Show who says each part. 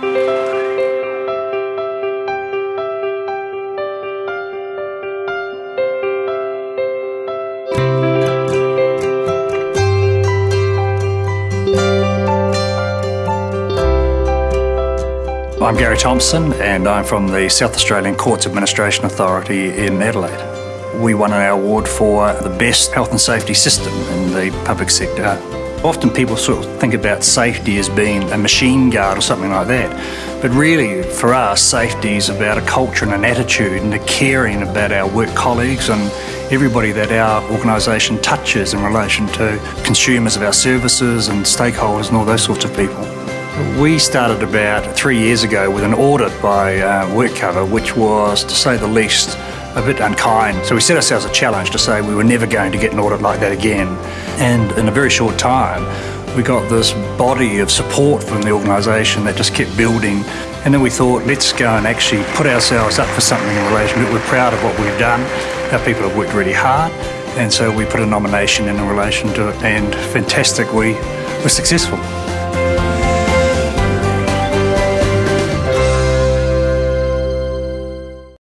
Speaker 1: I'm Gary Thompson and I'm from the South Australian Courts Administration Authority in Adelaide. We won an award for the best health and safety system in the public sector. Often people sort of think about safety as being a machine guard or something like that. But really, for us, safety is about a culture and an attitude and a caring about our work colleagues and everybody that our organisation touches in relation to consumers of our services and stakeholders and all those sorts of people. We started about three years ago with an audit by uh, WorkCover, which was, to say the least, a bit unkind. So we set ourselves a challenge to say we were never going to get an audit like that again. And in a very short time, we got this body of support from the organisation that just kept building. And then we thought, let's go and actually put ourselves up for something in relation. We're proud of what we've done. Our people have worked really hard. And so we put a nomination in relation to it, and fantastic, we were successful.